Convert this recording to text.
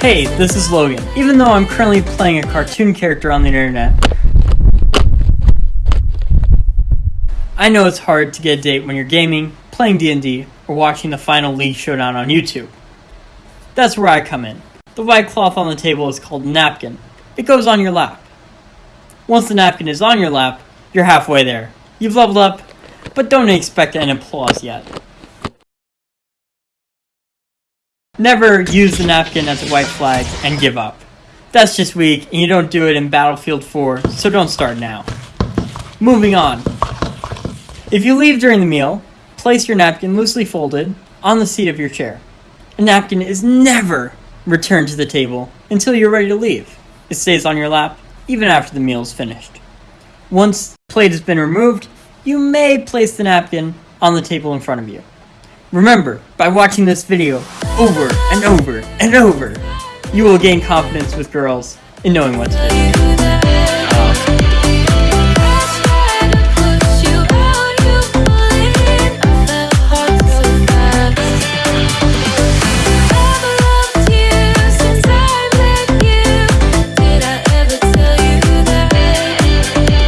Hey, this is Logan. Even though I'm currently playing a cartoon character on the internet, I know it's hard to get a date when you're gaming, playing D&D, or watching the final League Showdown on YouTube. That's where I come in. The white cloth on the table is called napkin. It goes on your lap. Once the napkin is on your lap, you're halfway there. You've leveled up, but don't expect an applause yet. Never use the napkin as a white flag and give up. That's just weak, and you don't do it in Battlefield 4, so don't start now. Moving on. If you leave during the meal, place your napkin loosely folded on the seat of your chair. A napkin is never returned to the table until you're ready to leave. It stays on your lap even after the meal is finished. Once the plate has been removed, you may place the napkin on the table in front of you. Remember, by watching this video over and over and over, you will gain confidence with girls in knowing what to do.